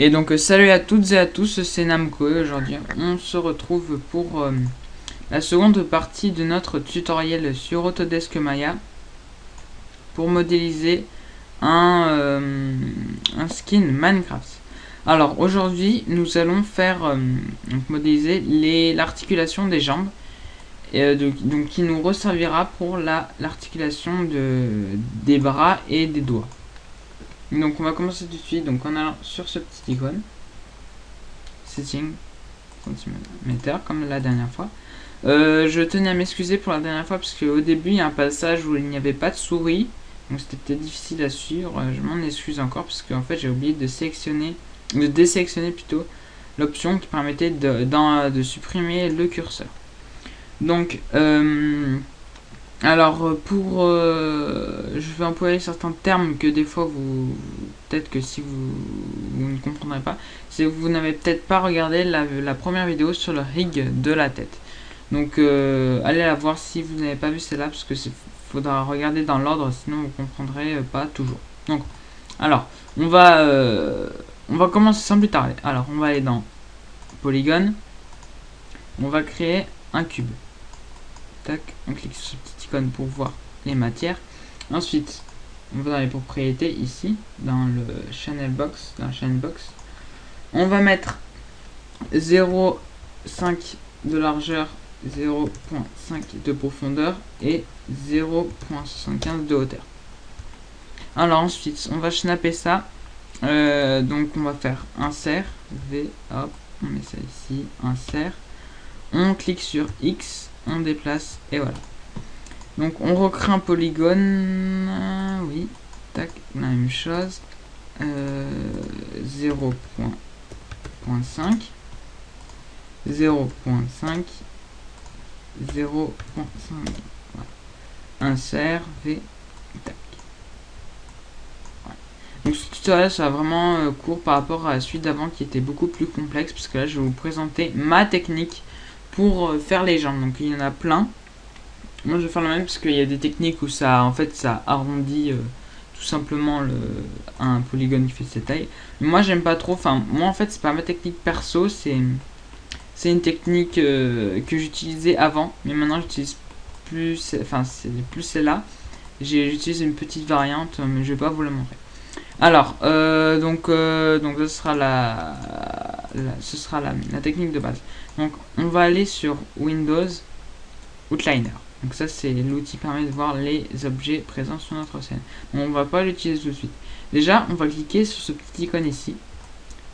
Et donc euh, salut à toutes et à tous, c'est Namco aujourd'hui on se retrouve pour euh, la seconde partie de notre tutoriel sur Autodesk Maya pour modéliser un, euh, skin Minecraft. Alors aujourd'hui nous allons faire modéliser l'articulation des jambes donc qui nous resservira pour l'articulation de des bras et des doigts. Donc on va commencer tout de suite donc en allant sur ce petit icône. Setting cm comme la dernière fois. Euh, je tenais à m'excuser pour la dernière fois parce qu'au début il y a un passage où il n'y avait pas de souris. Donc c'était difficile à suivre. Je m'en excuse encore parce qu'en fait j'ai oublié de sélectionner, de désélectionner plutôt l'option qui permettait de, de, supprimer le curseur. Donc euh, alors euh, pour euh, je vais employer certains termes que des fois vous peut-être que si vous, ne comprendrez pas c'est que vous n'avez peut-être pas regardé la, première vidéo sur le rig de la tête. Donc euh, allez la voir si vous n'avez pas vu celle-là parce que faudra regarder dans l'ordre sinon vous comprendrez pas toujours. Donc alors on va on va commencer sans plus tarder. Alors on va aller dans polygone on va créer un cube. Tac on clique sur ce petit pour voir les matières. Ensuite, on va dans les propriétés ici, dans le channel box, dans channel box. On va mettre 0,5 de largeur, 0.5 de profondeur et 0.75 de hauteur. Alors ensuite, on va snapper ça. Euh, donc on va faire insert, V, hop, on met ça ici, insert. On clique sur X, on déplace et voilà. Donc on recrée un polygone. oui. Tac, la même chose. 0.5. 0.5. 0.5. Insert V. Tac. Donc ce tutoriel sera vraiment euh, court par rapport à la suite d'avant qui était beaucoup plus complexe. Parce que là je vais vous présenter ma technique pour euh, faire les jambes. Donc il y en a plein. Moi je vais faire le même parce qu'il y a des techniques où ça en fait ça arrondit euh, tout simplement le, un polygone qui fait cette taille. Mais moi j'aime pas trop, enfin moi en fait c'est pas ma technique perso, c'est c'est une technique euh, que j'utilisais avant, mais maintenant j'utilise plus, enfin plus celle-là. J'utilise une petite variante, mais je vais pas vous la montrer. Alors, euh, donc, donc ce sera la, ce sera la, la technique de base. Donc, on va aller sur Windows Outliner. Donc ça c'est l'outil permet de voir les objets présents sur notre scène. On va pas l'utiliser tout de suite. Déjà on va cliquer sur ce petit icône ici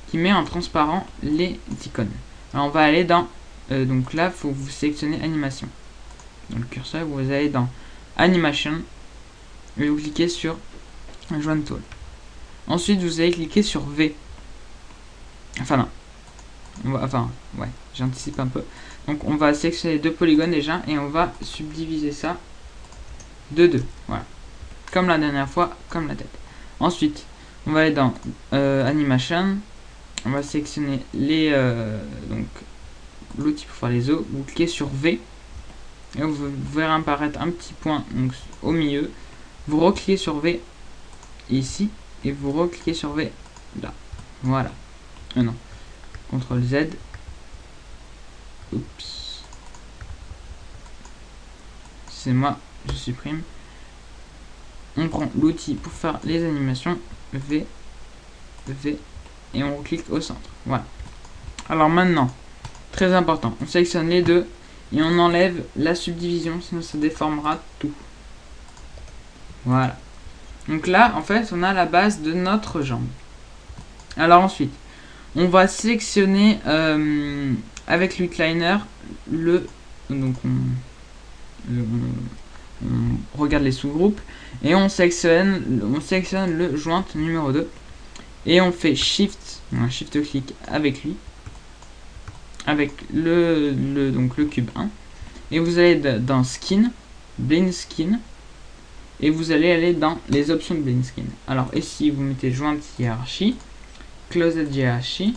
qui met en transparent les icônes. Alors on va aller dans euh, donc là faut vous sélectionner animation. Dans le curseur vous allez dans animation et vous cliquez sur joint tool. Ensuite vous allez cliquer sur V. Enfin non. enfin ouais j'anticipe un peu. Donc on va sélectionner deux polygones déjà et on va subdiviser ça de deux. Voilà. Comme la dernière fois, comme la tête. Ensuite, on va aller dans euh, Animation. On va sélectionner les euh, donc l'outil pour faire les os. Vous cliquez sur V. Et vous, verrez apparaître un petit point au milieu. Vous recliquez sur V ici. Et vous recliquez sur V là. Voilà. Euh, non. CTRL Z Oups. C'est moi, je supprime. On prend l'outil pour faire les animations. V, V, et on clique au centre. Voilà. Alors maintenant, très important, on sélectionne les deux et on enlève la subdivision, sinon ça déformera tout. Voilà. Donc là, en fait, on a la base de notre jambe. Alors ensuite, on va sélectionner euh, avec l'outliner le donc on, regarde les sous-groupes et on sélectionne on le joint numéro 2 et on fait shift un shift clic avec lui avec le, le donc le cube 1 et vous allez dans skin blend skin et vous allez aller dans les options de blend skin. Alors ici vous mettez joint hiérarchie closed hiérarchie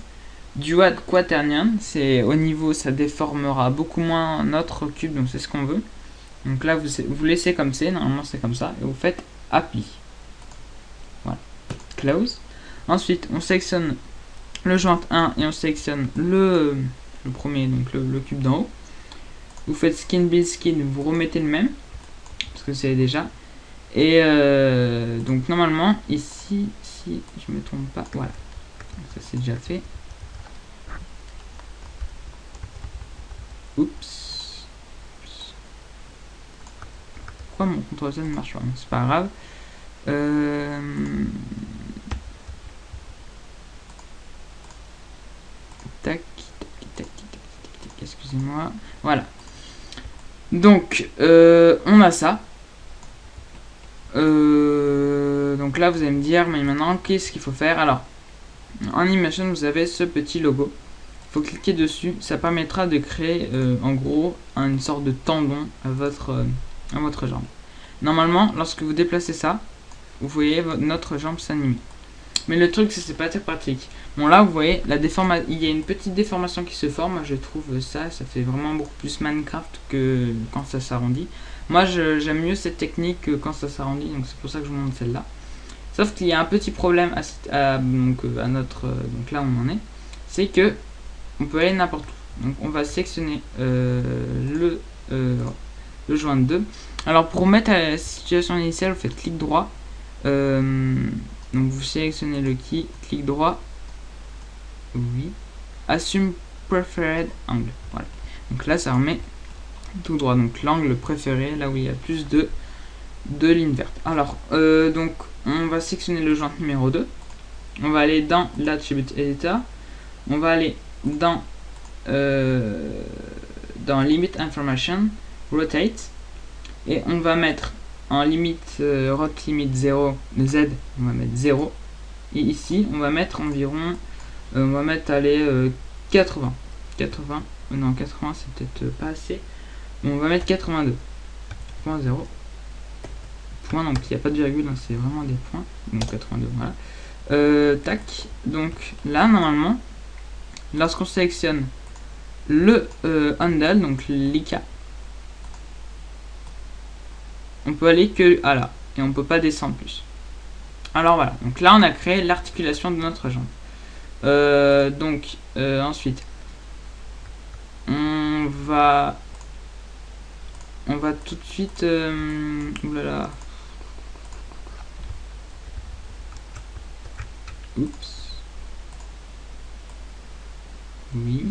Dual quaternion, c'est au niveau, ça déformera beaucoup moins notre cube, donc c'est ce qu'on veut. Donc là, vous, vous laissez comme c'est, normalement c'est comme ça, et vous faites Apply. Voilà. Close. Ensuite, on sélectionne le joint 1 et on sélectionne le, le premier, donc le, cube d'en haut. Vous faites skin build skin, vous remettez le même, parce que c'est déjà. Et euh, donc normalement, ici, si je me trompe pas, voilà. Ça c'est déjà fait. Oups. Pourquoi mon contrôle Z ne marche pas? C'est pas grave. Euh... Tac, tac, tac, tac, excusez-moi. Voilà. Donc, euh, on a ça. Euh, donc là, vous allez me dire, mais maintenant, qu'est-ce qu'il faut faire? Alors, en Imagine, vous avez ce petit logo. Il faut cliquer dessus. Ça permettra de créer, euh, en gros, une sorte de tendon à votre, euh, à votre jambe. Normalement, lorsque vous déplacez ça, vous voyez notre jambe s'animer. Mais le truc, c'est pas très pratique. Bon, là, vous voyez, la il y a une petite déformation qui se forme. Je trouve ça, ça fait vraiment beaucoup plus Minecraft que quand ça s'arrondit. Moi, j'aime mieux cette technique quand ça s'arrondit, donc c'est pour ça que je vous montre celle-là. Sauf qu'il y a un petit problème à, euh, notre... Euh, donc là, on en est. C'est que on peut aller n'importe où. Donc on va sélectionner euh, le, le joint 2. Alors pour mettre à la situation initiale, vous faites clic droit. donc vous sélectionnez le key, clic droit. Oui. Assume preferred angle. Voilà. Donc là, ça remet tout droit. Donc l'angle préféré, là où il y a plus de, de vertes. Alors, euh, donc on va sélectionner le joint numéro 2. On va aller dans l'attribute editor. On va aller dans, euh, dans limit information, rotate. Et on va mettre en limite, euh, rot limit 0, z, on va mettre 0. Et ici, on va mettre environ, on va mettre aller 80. 80, non 80 c'est peut-être pas assez on va mettre 82. Point 0. Point, donc il n'y a pas de virgule, hein, c'est vraiment des points. Donc 82, voilà. Euh, tac. Donc là, normalement, lorsqu'on sélectionne le euh, handle, donc l'ICA, on peut aller que à là. Et on peut pas descendre plus. Alors voilà. Donc là, on a créé l'articulation de notre jambe. Euh, donc, ensuite, on va on va tout de suite... Euh, oulala. Oups. Oui.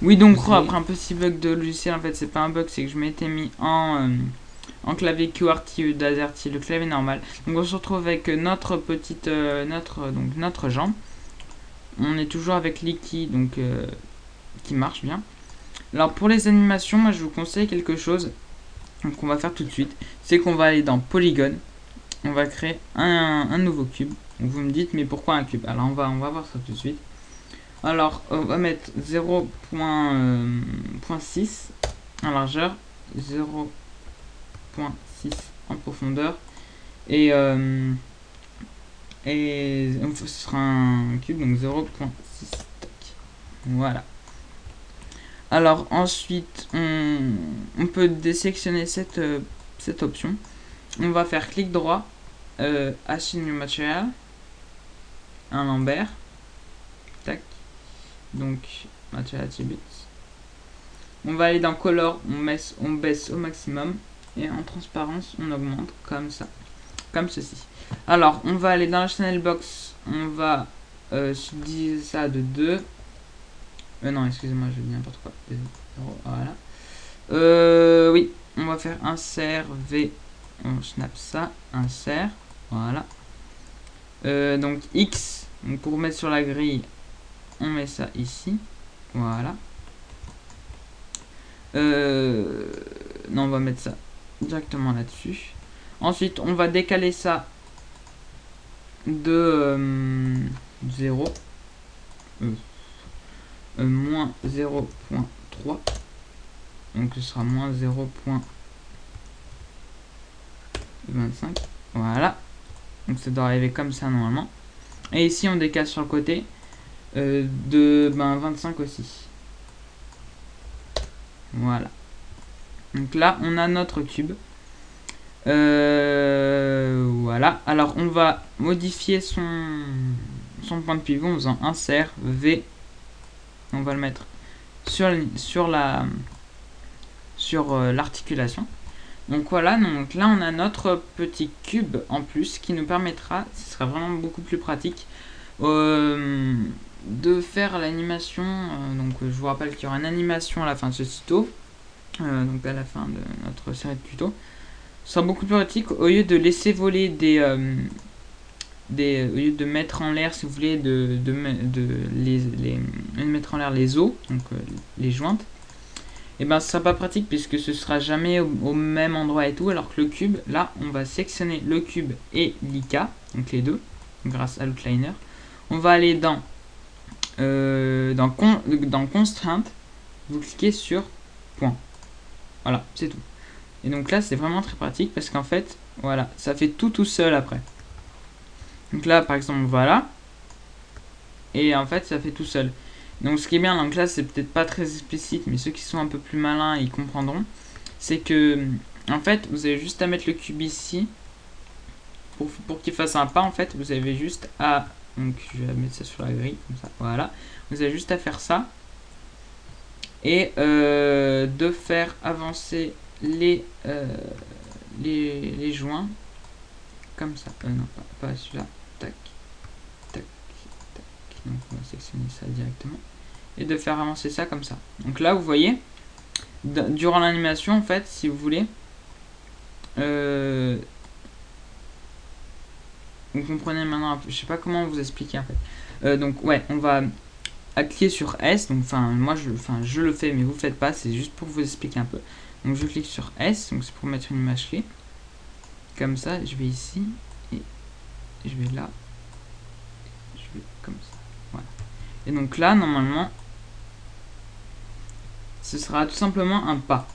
Oui, donc après un petit bug de logiciel, en fait, c'est pas un bug, c'est que je m'étais mis en, euh, en clavier QWERTY d'AZERTY, le clavier normal. Donc on se retrouve avec notre petite, euh, notre, donc notre jambe. On est toujours avec l'iki, donc qui marche bien. Alors pour les animations, moi je vous conseille quelque chose qu'on va faire tout de suite. C'est qu'on va aller dans Polygon. On va créer un, nouveau cube. Vous me dites mais pourquoi un cube? Alors on va, on va voir ça tout de suite. Alors on va mettre 0.6 euh, en largeur, 0.6 en profondeur. Et, euh, et ce sera un cube donc 0.6. Voilà. Alors ensuite, on, peut désélectionner cette, euh, cette option. On va faire clic droit, euh, Assign New Lambert, tac, donc. On va aller dans Color, on, on baisse au maximum, et en transparence, on augmente comme ça, comme ceci. Alors, on va aller dans la channel box, on va euh, ça de 2, euh, non, excusez-moi, je dis n'importe quoi. Voilà. Euh, oui, on va faire insert V. On snap ça, insert. Voilà. Euh, donc X, pour mettre sur la grille, on met ça ici. Voilà. Euh, non, on va mettre ça directement là-dessus. Ensuite, on va décaler ça de 0 moins 0.3 donc ce sera moins 0.25 voilà donc ça doit arriver comme ça normalement. Et ici on décale sur le côté euh, de ben, 25 aussi. Voilà. Donc là on a notre cube euh, voilà. Alors on va modifier son son point de pivot en faisant insert V. On va le mettre sur, sur la sur euh, l'articulation. Donc voilà, donc là on a notre petit cube en plus qui nous permettra, ce sera vraiment beaucoup plus pratique, euh, de faire l'animation. Euh, donc je vous rappelle qu'il y aura une animation à la fin de ce tuto, donc à la fin de notre série de tutos. Ce sera beaucoup plus pratique au lieu de laisser voler des, au lieu de mettre en l'air, si vous voulez, de, de, mettre en l'air les os, donc les jointes et eh ben ce sera pas pratique puisque ce sera jamais au, même endroit et tout alors que le cube là on va sectionner le cube et l'IK donc les deux grâce à l'outliner. On va aller dans euh, dans constraint vous cliquez sur point. Voilà c'est tout. Et donc là c'est vraiment très pratique parce qu'en fait voilà ça fait tout tout seul après. Donc là par exemple voilà. Et en fait ça fait tout seul donc ce qui est bien, donc là c'est peut-être pas très explicite, mais ceux qui sont un peu plus malins, ils comprendront. C'est que, en fait, vous avez juste à mettre le cube ici. Pour, pour qu'il fasse un pas, en fait, vous avez juste à... Donc je vais mettre ça sur la grille, comme ça, voilà. Vous avez juste à faire ça. Et euh, de faire avancer les, euh, les, les joints. Comme ça. Euh, non, pas, pas celui-là. Tac. Tac. Donc on va sectionner ça directement et de faire avancer ça comme ça. Donc là, vous voyez, durant l'animation, en fait, si vous voulez, euh, vous comprenez maintenant, je sais pas comment vous expliquer en fait. Euh, donc ouais, on va cliquer sur S, donc enfin moi je, je le fais mais vous faites pas, c'est juste pour vous expliquer un peu. Donc je clique sur S, donc c'est pour mettre une image clé. Comme ça, je vais ici et je vais là, je vais comme ça. Et donc là normalement ce sera tout simplement un pas.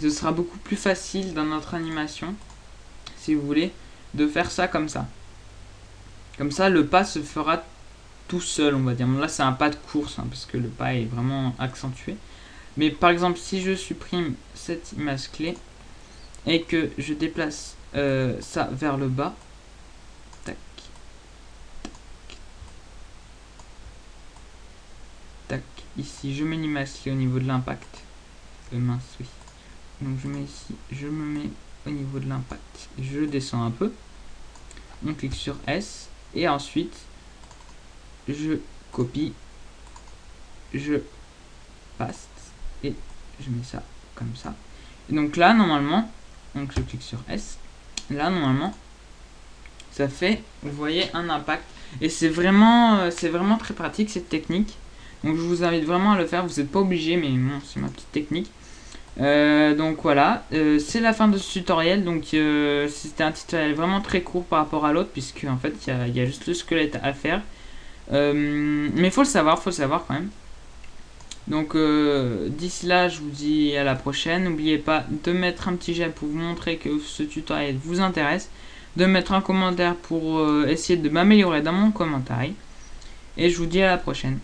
Ce sera beaucoup plus facile dans notre animation, si vous voulez, de faire ça comme ça. Comme ça, le pas se fera tout seul, on va dire. là, c'est un pas de course, hein, parce que le pas est vraiment accentué. Mais par exemple, si je supprime cette image clé et que je déplace euh, ça vers le bas, ici je l'image au niveau de l'impact. Euh, mince oui. Donc je mets ici je me mets au niveau de l'impact. Je descends un peu. On clique sur S. Et ensuite je copie. Je paste. Et je mets ça comme ça. Et donc là normalement donc je clique sur S. Là normalement ça fait vous voyez un impact. Et c'est vraiment euh, c'est vraiment très pratique cette technique donc je vous invite vraiment à le faire, vous n'êtes pas obligé, mais bon, c'est ma petite technique. Euh, donc voilà, euh, c'est la fin de ce tutoriel. Donc euh, c'était un tutoriel vraiment très court par rapport à l'autre, puisque en fait il y, a juste le squelette à faire. mais faut le savoir, faut le savoir quand même. Donc d'ici là, je vous dis à la prochaine. N'oubliez pas de mettre un petit j'aime pour vous montrer que ce tutoriel vous intéresse. De mettre un commentaire pour essayer de m'améliorer dans mon commentaire. Et je vous dis à la prochaine.